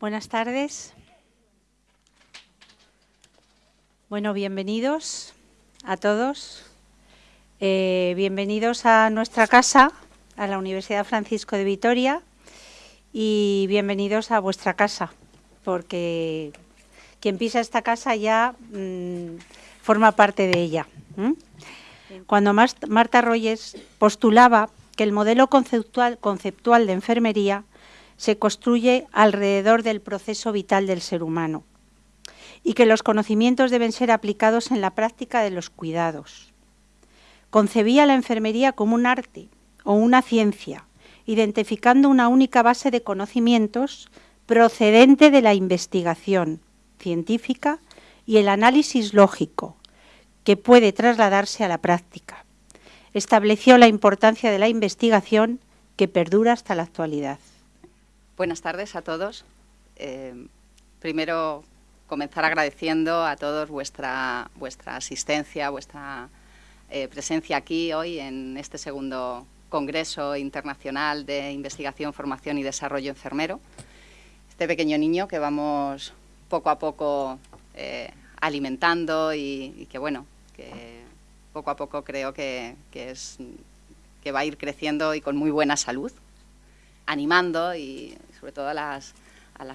Buenas tardes. Bueno, bienvenidos a todos. Eh, bienvenidos a nuestra casa, a la Universidad Francisco de Vitoria, y bienvenidos a vuestra casa, porque quien pisa esta casa ya mm, forma parte de ella. Cuando Marta Royes postulaba que el modelo conceptual, conceptual de enfermería se construye alrededor del proceso vital del ser humano y que los conocimientos deben ser aplicados en la práctica de los cuidados. Concebía la enfermería como un arte o una ciencia, identificando una única base de conocimientos procedente de la investigación científica y el análisis lógico, que puede trasladarse a la práctica. Estableció la importancia de la investigación que perdura hasta la actualidad. Buenas tardes a todos. Eh, primero, comenzar agradeciendo a todos vuestra, vuestra asistencia, vuestra eh, presencia aquí hoy en este segundo Congreso Internacional de Investigación, Formación y Desarrollo Enfermero. Este pequeño niño que vamos poco a poco eh, alimentando y, que, bueno, que poco a poco creo que, es, que va a ir creciendo y con muy buena salud, animando y sobre todo a las,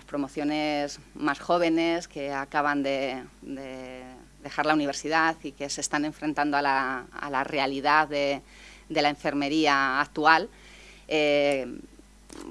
promociones más jóvenes que acaban de, dejar la universidad y que se están enfrentando a la, realidad de, la enfermería actual. Eh,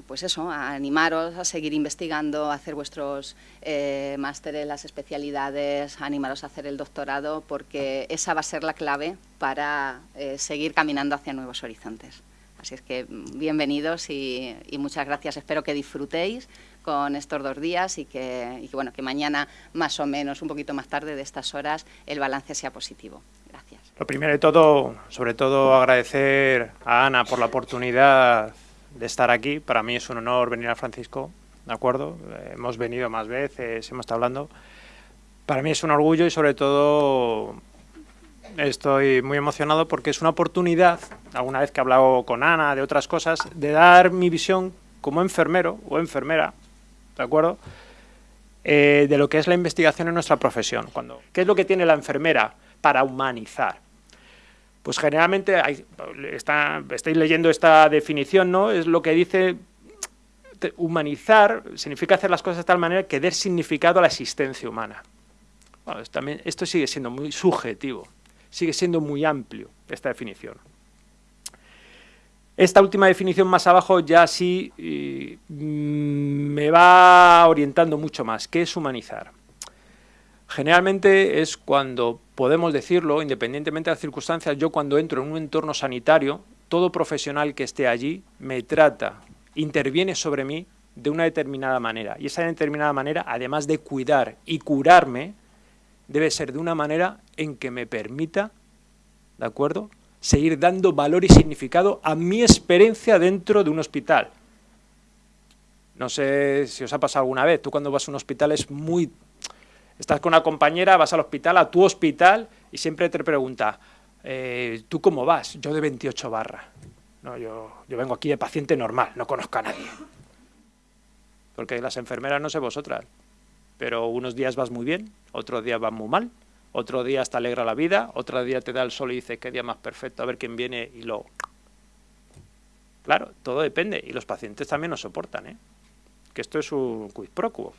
pues eso, animaros a seguir investigando, a hacer vuestros eh, másteres, las especialidades, animaros a hacer el doctorado, porque esa va a ser la clave para eh, seguir caminando hacia nuevos horizontes. Así es que mm, bienvenidos y, muchas gracias. Espero que disfrutéis con estos dos días y y que, bueno, que mañana, más o menos, un poquito más tarde de estas horas, el balance sea positivo. Gracias. Lo primero de todo, sobre todo agradecer a Ana por la oportunidad de estar aquí. Para mí es un honor venir a Francisco, ¿de acuerdo? hemos venido más veces, hemos estado hablando. Para mí es un orgullo y sobre todo estoy muy emocionado porque es una oportunidad, alguna vez que he hablado con Ana de otras cosas, de dar mi visión como enfermero o enfermera, ¿de acuerdo? Eh, de lo que es la investigación en nuestra profesión. Cuando, ¿Qué es lo que tiene la enfermera para humanizar? Pues generalmente, hay, está, estáis leyendo esta definición, ¿no? Es lo que dice humanizar, significa hacer las cosas de tal manera que dé significado a la existencia humana. También, esto sigue siendo muy subjetivo, sigue siendo muy amplio esta definición. Esta última definición más abajo ya sí mm, me va orientando mucho más. ¿Qué es humanizar? Generalmente es cuando podemos decirlo, independientemente de las circunstancias, yo cuando entro en un entorno sanitario, todo profesional que esté allí me trata, interviene sobre mí de una determinada manera. Y esa determinada manera, además de cuidar y curarme, debe ser de una manera en que me permita, ¿de acuerdo?, seguir dando valor y significado a mi experiencia dentro de un hospital. No sé si os ha pasado alguna vez, tú cuando vas a un hospital es muy Estás con una compañera, vas al hospital, a tu hospital, y siempre te pregunta, eh, ¿tú cómo vas? Yo de 28 barra. No, yo, yo vengo aquí de paciente normal, no conozco a nadie. Porque las enfermeras no sé vosotras, pero unos días vas muy bien, otros días vas muy mal, otro día te alegra la vida, otro día te da el sol y dices qué día más perfecto, a ver quién viene y lo... Claro, todo depende, y los pacientes también nos soportan, ¿eh? que esto es un quid pro quo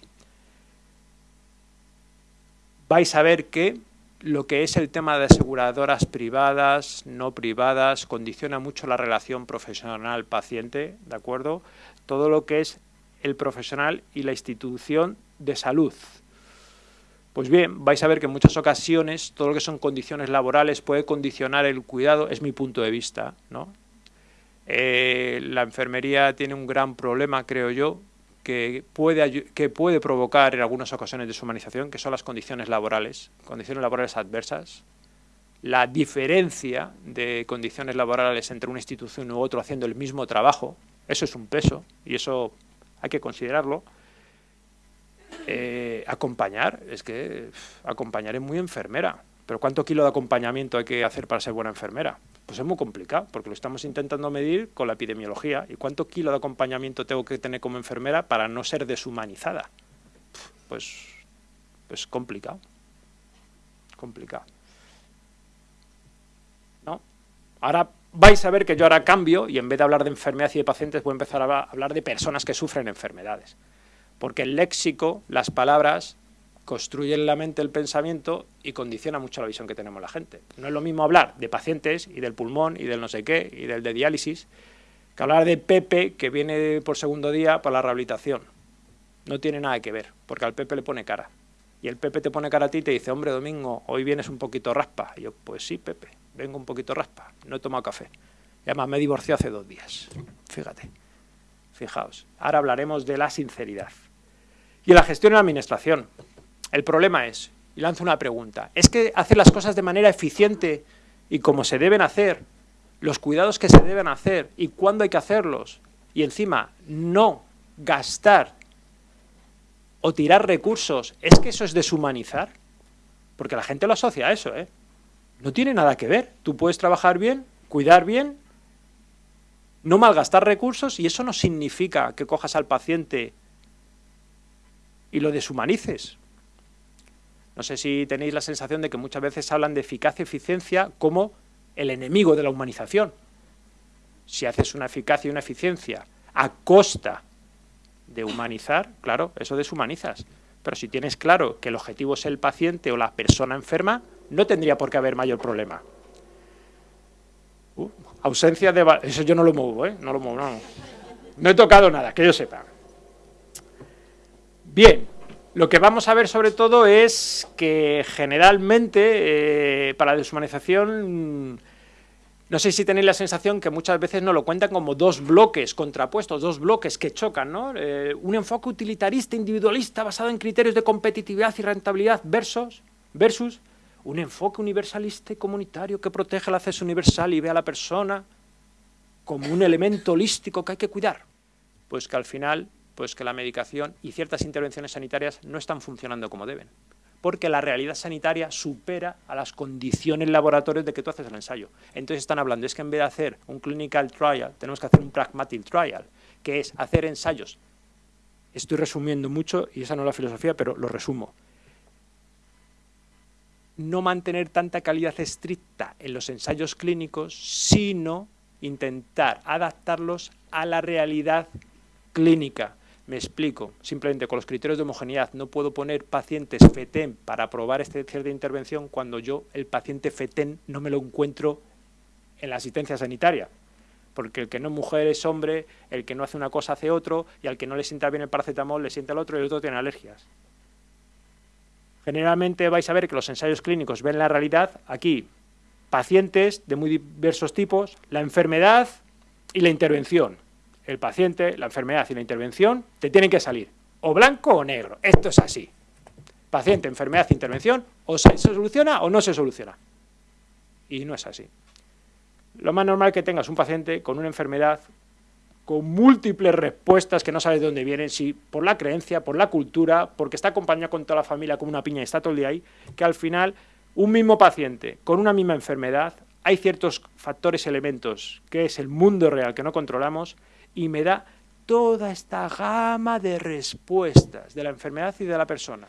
vais a ver que lo que es el tema de aseguradoras privadas, no privadas, condiciona mucho la relación profesional-paciente, ¿de acuerdo? Todo lo que es el profesional y la institución de salud. Pues bien, vais a ver que en muchas ocasiones todo lo que son condiciones laborales puede condicionar el cuidado, es mi punto de vista, ¿no? Eh, la enfermería tiene un gran problema, creo yo, que puede, que puede provocar en algunas ocasiones deshumanización, que son las condiciones laborales, condiciones laborales adversas, la diferencia de condiciones laborales entre una institución u otro haciendo el mismo trabajo, eso es un peso y eso hay que considerarlo. Eh, acompañar, es que acompañar es muy enfermera, pero ¿cuánto kilo de acompañamiento hay que hacer para ser buena enfermera? Pues es muy complicado, porque lo estamos intentando medir con la epidemiología. ¿Y cuánto kilo de acompañamiento tengo que tener como enfermera para no ser deshumanizada? pues, pues complicado. Complicado. ¿No? Ahora vais a ver que yo ahora cambio y en vez de hablar de enfermedad y de pacientes voy a empezar a hablar de personas que sufren enfermedades. Porque el léxico, las palabras, construyen la mente el pensamiento y condiciona mucho la visión que tenemos la gente. No es lo mismo hablar de pacientes y del pulmón y del no sé qué y del de diálisis que hablar de Pepe que viene por segundo día para la rehabilitación. No tiene nada que ver, porque al Pepe le pone cara. Y el Pepe te pone cara a ti y te dice, hombre, Domingo, hoy vienes un poquito raspa. Y yo, pues sí, Pepe, vengo un poquito raspa, no he tomado café. Y además me divorcié hace dos días. Fíjate, fijaos. Ahora hablaremos de la sinceridad. Y la gestión y la administración. El problema es, y lanzo una pregunta, ¿es que hacer las cosas de manera eficiente y como se deben hacer, los cuidados que se deben hacer y cuándo hay que hacerlos, y encima no gastar o tirar recursos, ¿es que eso es deshumanizar? Porque la gente lo asocia a eso, ¿eh? No tiene nada que ver. Tú puedes trabajar bien, cuidar bien, no malgastar recursos y eso no significa que cojas al paciente y lo deshumanices. No sé si tenéis la sensación de que muchas veces hablan de eficacia y eficiencia como el enemigo de la humanización. Si haces una eficacia y una eficiencia a costa de humanizar, claro, eso deshumanizas. Pero si tienes claro que el objetivo es el paciente o la persona enferma, no tendría por qué haber mayor problema. Uh, ausencia de... Eso yo no lo muevo, ¿eh? No lo muevo, no. No he tocado nada, que yo sepa. Bien, lo que vamos a ver sobre todo es que generalmente eh, para la deshumanización no sé si tenéis la sensación que muchas veces no lo cuentan como dos bloques contrapuestos, dos bloques que chocan, ¿no? Eh, un enfoque utilitarista, individualista, basado en criterios de competitividad y rentabilidad versus, versus un enfoque universalista y comunitario que protege el acceso universal y ve a la persona como un elemento holístico que hay que cuidar. Pues que al final, pues que la medicación y ciertas intervenciones sanitarias no están funcionando como deben porque la realidad sanitaria supera a las condiciones laboratorios de que tú haces el ensayo. Entonces están hablando, es que en vez de hacer un clinical trial, tenemos que hacer un pragmatic trial, que es hacer ensayos. Estoy resumiendo mucho, y esa no es la filosofía, pero lo resumo. No mantener tanta calidad estricta en los ensayos clínicos, sino intentar adaptarlos a la realidad clínica me explico, simplemente con los criterios de homogeneidad no puedo poner pacientes FETEN para probar este cierre de intervención cuando yo el paciente FETEN no me lo encuentro en la asistencia sanitaria. Porque el que no es mujer es hombre, el que no hace una cosa hace otro, y al que no le sienta bien el paracetamol le sienta el otro y el otro tiene alergias. Generalmente vais a ver que los ensayos clínicos ven la realidad aquí, pacientes de muy diversos tipos, la enfermedad y la intervención el paciente, la enfermedad y la intervención te tienen que salir o blanco o negro. Esto es así. Paciente, enfermedad, intervención, o se soluciona o no se soluciona. Y no es así. Lo más normal que tengas un paciente con una enfermedad con múltiples respuestas que no sabes de dónde vienen, si por la creencia, por la cultura, porque está acompañado con toda la familia como una piña y está todo el día ahí, que al final un mismo paciente con una misma enfermedad, hay ciertos factores, elementos, que es el mundo real que no controlamos, y me da toda esta gama de respuestas de la enfermedad y de la persona.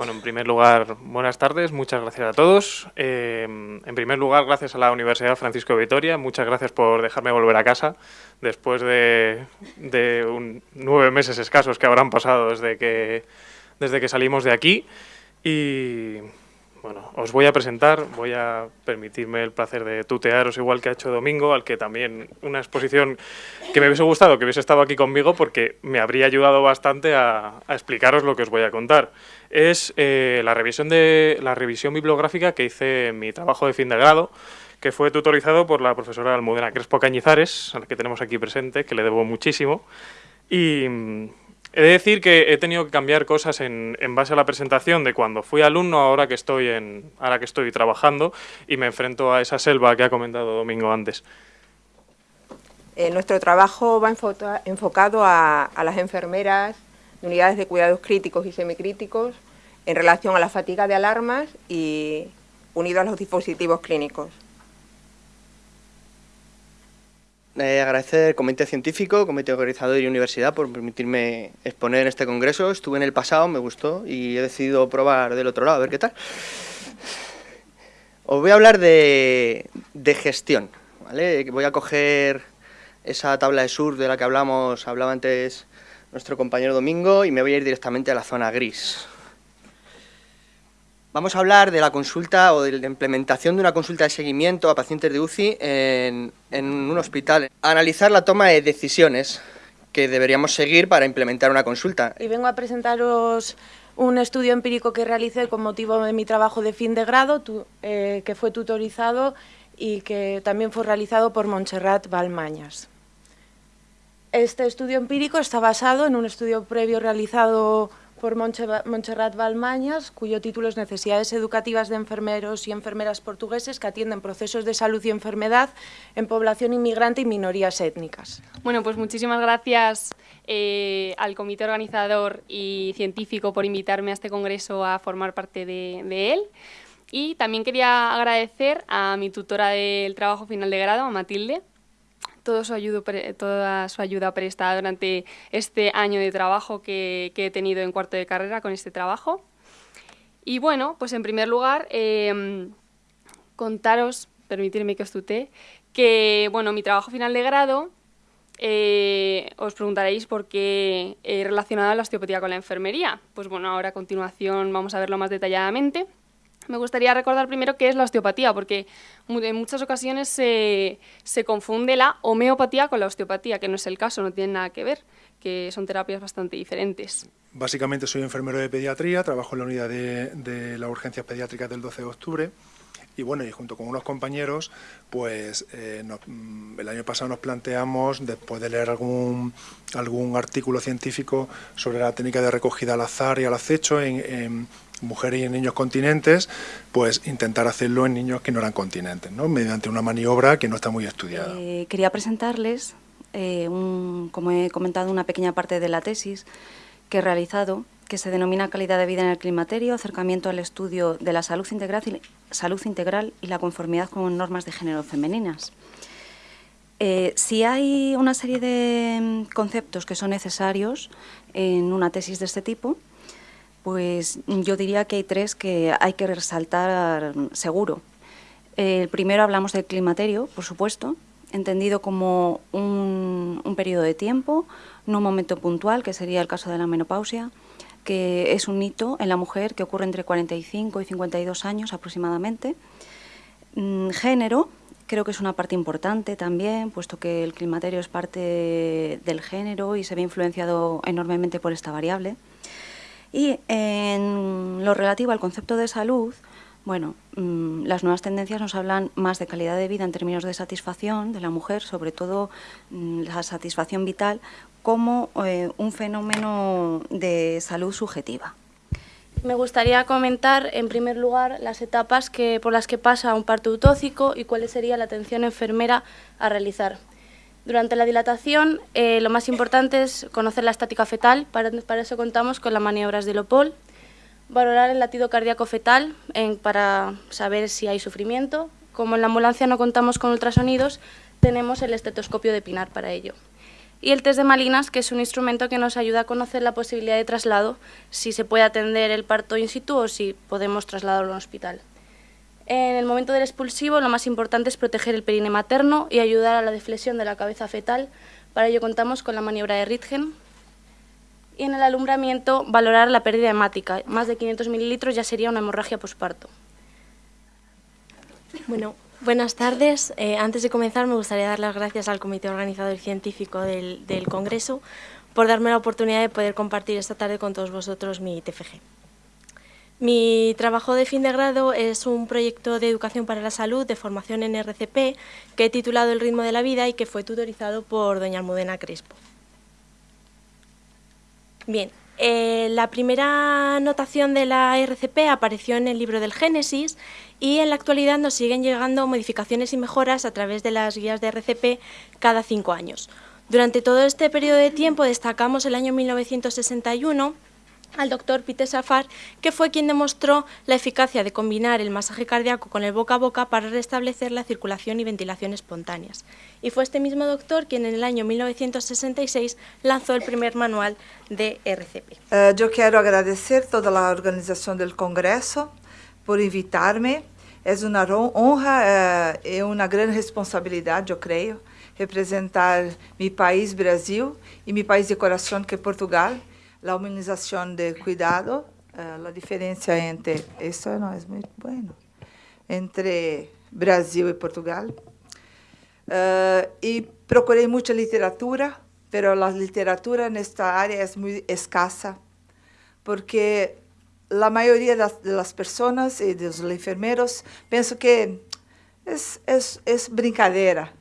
Bueno, en primer lugar, buenas tardes, muchas gracias a todos. Eh, en primer lugar, gracias a la Universidad Francisco de Vitoria, muchas gracias por dejarme volver a casa después de, nueve meses escasos que habrán pasado desde que, desde que salimos de aquí. Y bueno, os voy a presentar, voy a permitirme el placer de tutearos igual que ha hecho Domingo, al que también una exposición que me hubiese gustado que hubiese estado aquí conmigo porque me habría ayudado bastante a, explicaros lo que os voy a contar. Es eh, la, revisión de, la revisión bibliográfica que hice en mi trabajo de fin de grado, que fue tutorizado por la profesora Almudena Crespo Cañizares, a la que tenemos aquí presente, que le debo muchísimo. Y He de decir que he tenido que cambiar cosas en, base a la presentación de cuando fui alumno, ahora que estoy en, ahora que estoy trabajando y me enfrento a esa selva que ha comentado Domingo antes. Eh, nuestro trabajo va enfocado a, las enfermeras de unidades de cuidados críticos y semicríticos en relación a la fatiga de alarmas y unido a los dispositivos clínicos. eh, agradecer al Comité Científico, Comité Organizador y Universidad por permitirme exponer en este congreso. Estuve en el pasado, me gustó y he decidido probar del otro lado, a ver qué tal. Os voy a hablar de, de gestión, ¿vale? Voy a coger esa tabla de surf de la que hablamos, hablaba antes nuestro compañero Domingo y me voy a ir directamente a la zona gris. Vamos a hablar de la consulta o de la implementación de una consulta de seguimiento a pacientes de UCI en, un hospital. Analizar la toma de decisiones que deberíamos seguir para implementar una consulta. Y vengo a presentaros un estudio empírico que realicé con motivo de mi trabajo de fin de grado, eh, que fue tutorizado y que también fue realizado por Montserrat Balmañas. Este estudio empírico está basado en un estudio previo realizado por Montserrat Balmañas, cuyo título es Necesidades educativas de enfermeros y enfermeras portugueses que atienden procesos de salud y enfermedad en población inmigrante y minorías étnicas. Bueno, pues muchísimas gracias eh, al comité organizador y científico por invitarme a este congreso a formar parte de él. Y también quería agradecer a mi tutora del trabajo final de grado, a Matilde, todo su toda su ayuda prestada durante este año de trabajo que, he tenido en cuarto de carrera con este trabajo. Y bueno, pues en primer lugar, em, contaros, permitirme que os tutee, que bueno, mi trabajo final de grado, eh, os preguntaréis por qué he relacionado la osteopatía con la enfermería. Pues bueno, ahora a continuación vamos a verlo más detalladamente. Me gustaría recordar primero qué es la osteopatía, porque en muchas ocasiones se, confunde la homeopatía con la osteopatía, que no es el caso, no tiene nada que ver, que son terapias bastante diferentes. Básicamente soy enfermero de pediatría, trabajo en la unidad de, de las urgencias pediátricas del 12 de octubre y bueno, y junto con unos compañeros, pues eh, mm, el año pasado nos planteamos, después de leer algún, algún artículo científico sobre la técnica de recogida al azar y al acecho en, mujeres y en niños continentes, pues intentar hacerlo en niños que no eran continentes, ¿no? mediante una maniobra que no está muy estudiada. Eh, quería presentarles, eh, como he comentado, una pequeña parte de la tesis que he realizado que se denomina calidad de vida en el climaterio, acercamiento al estudio de la salud integral y, integral y la conformidad con normas de género femeninas. Eh, si hay una serie de conceptos que son necesarios en una tesis de este tipo, pues yo diría que hay tres que hay que resaltar seguro. El primero hablamos del climaterio, por supuesto, entendido como un, un periodo de tiempo, no un momento puntual, que sería el caso de la menopausia, que es un hito en la mujer que ocurre entre 45 y 52 años aproximadamente. Mm, género, creo que es una parte importante también, puesto que el climaterio es parte del género y se ve influenciado enormemente por esta variable. Y en lo relativo al concepto de salud, bueno, mm, las nuevas tendencias nos hablan más de calidad de vida en términos de satisfacción de la mujer, sobre todo mm, la satisfacción vital, como eh, un fenómeno de salud subjetiva. Me gustaría comentar, en primer lugar, las etapas que, por las que pasa un parto utóxico y cuál sería la atención enfermera a realizar. Durante la dilatación, eh, lo más importante es conocer la estática fetal, para, eso contamos con las maniobras de Lopol, valorar el latido cardíaco fetal para saber si hay sufrimiento. Como en la ambulancia no contamos con ultrasonidos, tenemos el estetoscopio de Pinar para ello y el test de Malinas, que es un instrumento que nos ayuda a conocer la posibilidad de traslado, si se puede atender el parto in situ o si podemos trasladarlo a un hospital. En el momento del expulsivo, lo más importante es proteger el perine materno y ayudar a la deflexión de la cabeza fetal. Para ello contamos con la maniobra de Ritgen. Y en el alumbramiento, valorar la pérdida hemática. Más de 500 mililitros ya sería una hemorragia posparto. Bueno, Buenas tardes. Eh, antes de comenzar me gustaría dar las gracias al Comité Organizador Científico del, Congreso por darme la oportunidad de poder compartir esta tarde con todos vosotros mi TFG. Mi trabajo de fin de grado es un proyecto de educación para la salud de formación en RCP que he titulado El ritmo de la vida y que fue tutorizado por doña Almudena Crespo. Bien, eh, la primera notación de la RCP apareció en el libro del Génesis y en la actualidad nos siguen llegando modificaciones y mejoras a través de las guías de RCP cada cinco años. Durante todo este periodo de tiempo destacamos el año 1961 al doctor Peter Safar, que fue quien demostró la eficacia de combinar el masaje cardíaco con el boca a boca para restablecer la circulación y ventilación espontáneas. Y fue este mismo doctor quien en el año 1966 lanzó el primer manual de RCP. Uh, yo quiero agradecer toda la organización del Congreso por invitarme. Es una honra uh, y una gran responsabilidad, yo creo, representar mi país, Brasil, y mi país de corazón, que es Portugal, la humanización de cuidado, uh, la diferencia entre, eso no es muy bueno, entre Brasil y Portugal. Uh, y procuré mucha literatura, pero la literatura en esta área es muy escasa, porque la mayoría de las, de las personas y de los enfermeros pienso que es, es, es brincadeira.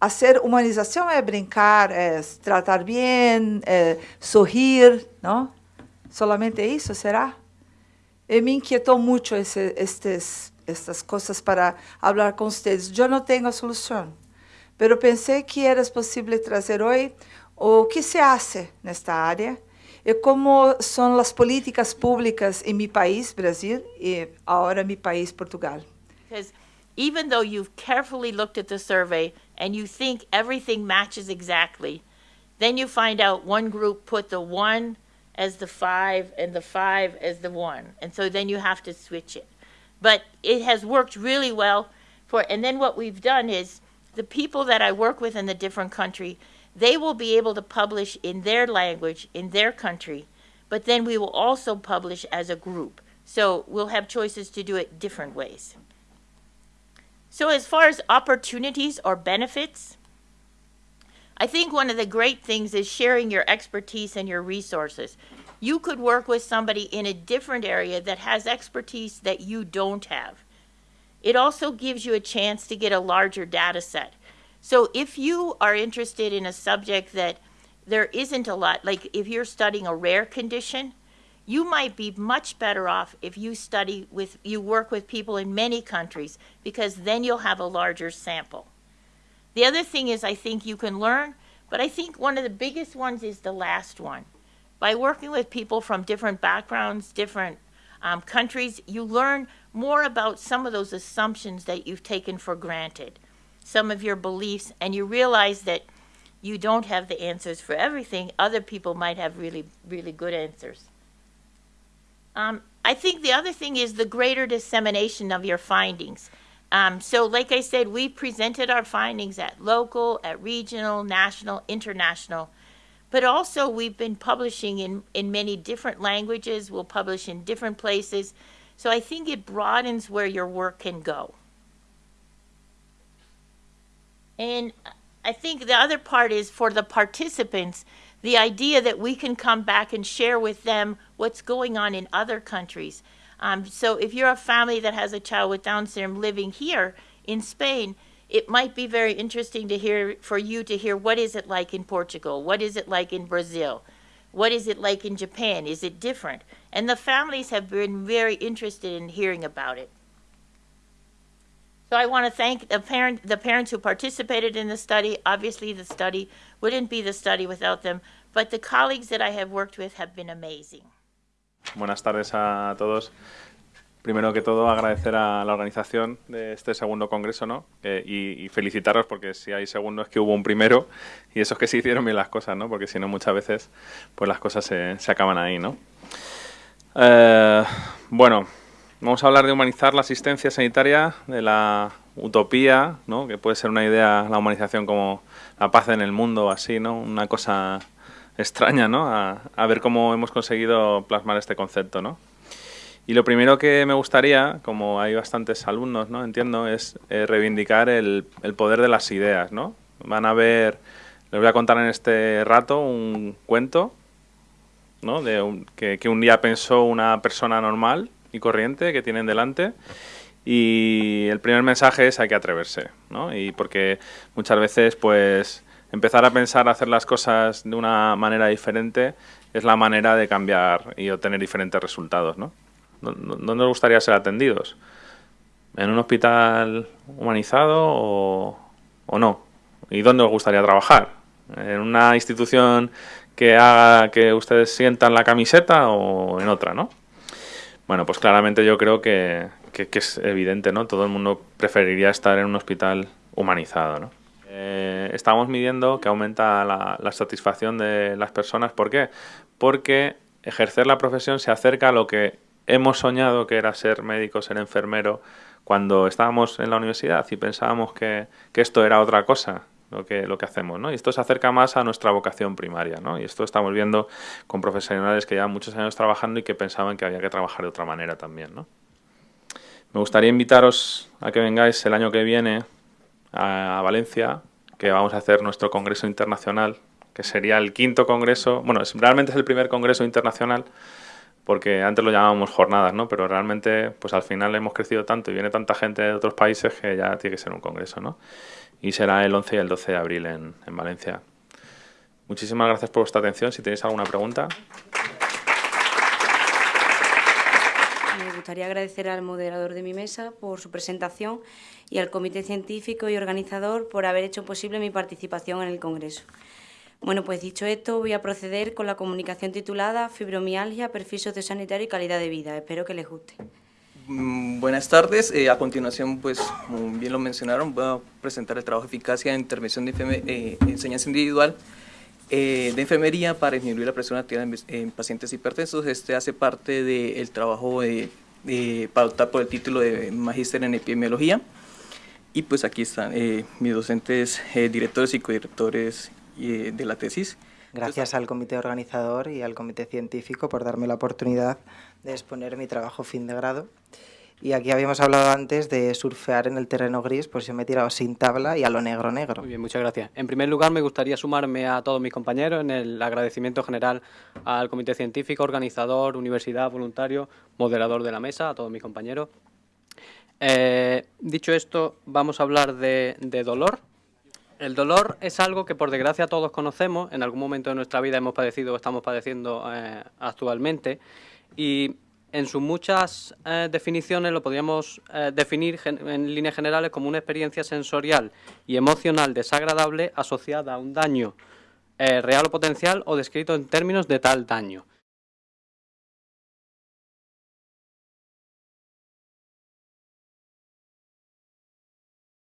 A ser humanização é brincar, é tratar bem, é sorrir, não? Solamente isso será. E me inquietou muito ese, estes, estas coisas para falar com vocês. Eu não tenho solução, mas pensei que era possível trazer hoje o que se hace nesta área e como são as políticas públicas em meu país, Brasil, e agora meu país, Portugal. Because even though you've carefully looked at the survey, and you think everything matches exactly, then you find out one group put the one as the five and the five as the one. And so then you have to switch it. But it has worked really well for, and then what we've done is the people that I work with in the different country, they will be able to publish in their language, in their country, but then we will also publish as a group. So we'll have choices to do it different ways. So as far as opportunities or benefits, I think one of the great things is sharing your expertise and your resources. You could work with somebody in a different area that has expertise that you don't have. It also gives you a chance to get a larger data set. So if you are interested in a subject that there isn't a lot, like if you're studying a rare condition, you might be much better off if you study with, you work with people in many countries because then you'll have a larger sample. The other thing is I think you can learn, but I think one of the biggest ones is the last one. By working with people from different backgrounds, different um, countries, you learn more about some of those assumptions that you've taken for granted, some of your beliefs, and you realize that you don't have the answers for everything. Other people might have really, really good answers. Um, I think the other thing is the greater dissemination of your findings. Um, so like I said, we presented our findings at local, at regional, national, international, but also we've been publishing in, in many different languages. We'll publish in different places. So I think it broadens where your work can go. And I think the other part is for the participants, the idea that we can come back and share with them what's going on in other countries. Um, so if you're a family that has a child with Down syndrome living here in Spain, it might be very interesting to hear for you to hear what is it like in Portugal, what is it like in Brazil, what is it like in Japan, is it different? And the families have been very interested in hearing about it. So I want to thank the, parent, the parents who participated in the study. Obviously, the study wouldn't be the study without them, but the colleagues that I have worked with have been amazing. Buenas tardes a todos. Primero que todo, agradecer a la organización de este segundo congreso ¿no? Eh, y, y, felicitaros porque si hay segundo es que hubo un primero y eso es que se hicieron bien las cosas, ¿no? porque si no muchas veces pues las cosas se, se acaban ahí. ¿no? Eh, bueno, vamos a hablar de humanizar la asistencia sanitaria, de la utopía, ¿no? que puede ser una idea, la humanización como la paz en el mundo, así, ¿no? una cosa extraña, ¿no? A, a, ver cómo hemos conseguido plasmar este concepto, ¿no? Y lo primero que me gustaría, como hay bastantes alumnos, ¿no? Entiendo, es eh, reivindicar el, el, poder de las ideas, ¿no? Van a ver, les voy a contar en este rato un cuento, ¿no? De un, que, que un día pensó una persona normal y corriente que tienen delante y el primer mensaje es hay que atreverse, ¿no? Y porque muchas veces, pues empezar a pensar hacer las cosas de una manera diferente es la manera de cambiar y obtener diferentes resultados, ¿no? ¿Dónde nos gustaría ser atendidos? ¿En un hospital humanizado o, o no? ¿Y dónde os gustaría trabajar? ¿En una institución que haga que ustedes sientan la camiseta o en otra, ¿no? Bueno, pues claramente yo creo que, es evidente, ¿no? Todo el mundo preferiría estar en un hospital humanizado, ¿no? Eh, estamos midiendo que aumenta la, la, satisfacción de las personas. ¿Por qué? Porque ejercer la profesión se acerca a lo que hemos soñado que era ser médico, ser enfermero, cuando estábamos en la universidad y pensábamos que, que esto era otra cosa, lo que, lo que hacemos, ¿no? Y esto se acerca más a nuestra vocación primaria, ¿no? Y esto estamos viendo con profesionales que llevan muchos años trabajando y que pensaban que había que trabajar de otra manera también, ¿no? Me gustaría invitaros a que vengáis el año que viene a Valencia, que vamos a hacer nuestro congreso internacional, que sería el quinto congreso, bueno, realmente es el primer congreso internacional, porque antes lo llamábamos jornadas, ¿no? Pero realmente, pues al final hemos crecido tanto y viene tanta gente de otros países que ya tiene que ser un congreso, ¿no? Y será el 11 y el 12 de abril en, en Valencia. Muchísimas gracias por vuestra atención. Si tenéis alguna pregunta. Me gustaría agradecer al moderador de mi mesa por su presentación y al comité científico y organizador por haber hecho posible mi participación en el Congreso. Bueno, pues dicho esto, voy a proceder con la comunicación titulada Fibromialgia, perfil sociosanitario y calidad de vida. Espero que les guste. Mm, buenas tardes. Eh, a continuación, pues, como bien lo mencionaron, voy a presentar el trabajo de eficacia en intervención de eh, enseñanza individual eh, de enfermería para disminuir la presión arterial en, pacientes hipertensos. Este hace parte del trabajo de, para optar por el título de Magíster en Epidemiología. Y pues aquí están mis docentes, directores y codirectores eh, de la tesis. Gracias al comité organizador y al comité científico por darme la oportunidad de exponer mi trabajo fin de grado. Y aquí habíamos hablado antes de surfear en el terreno gris, pues yo me he tirado sin tabla y a lo negro negro. Muy bien, muchas gracias. En primer lugar, me gustaría sumarme a todos mis compañeros en el agradecimiento general al comité científico, organizador, universidad, voluntario, moderador de la mesa, a todos mis compañeros. Eh, dicho esto, vamos a hablar de, dolor, el dolor es algo que por desgracia todos conocemos, en algún momento de nuestra vida hemos padecido o estamos padeciendo eh, actualmente y en sus muchas eh, definiciones lo podríamos eh, definir en líneas generales como una experiencia sensorial y emocional desagradable asociada a un daño real o potencial o descrito en términos de tal daño.